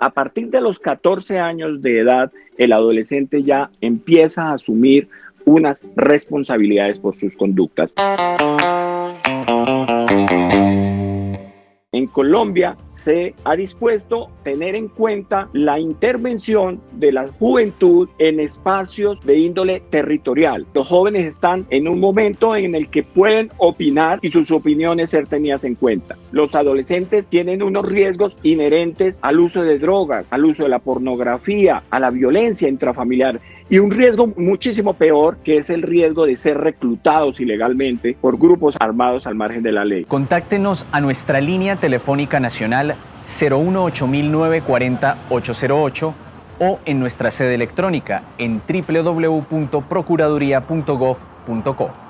A partir de los 14 años de edad, el adolescente ya empieza a asumir unas responsabilidades por sus conductas. En Colombia se ha dispuesto tener en cuenta la intervención de la juventud en espacios de índole territorial. Los jóvenes están en un momento en el que pueden opinar y sus opiniones ser tenidas en cuenta. Los adolescentes tienen unos riesgos inherentes al uso de drogas, al uso de la pornografía, a la violencia intrafamiliar y un riesgo muchísimo peor que es el riesgo de ser reclutados ilegalmente por grupos armados al margen de la ley. Contáctenos a nuestra línea telefónica nacional 018-940-808 o en nuestra sede electrónica en www.procuraduría.gov.co.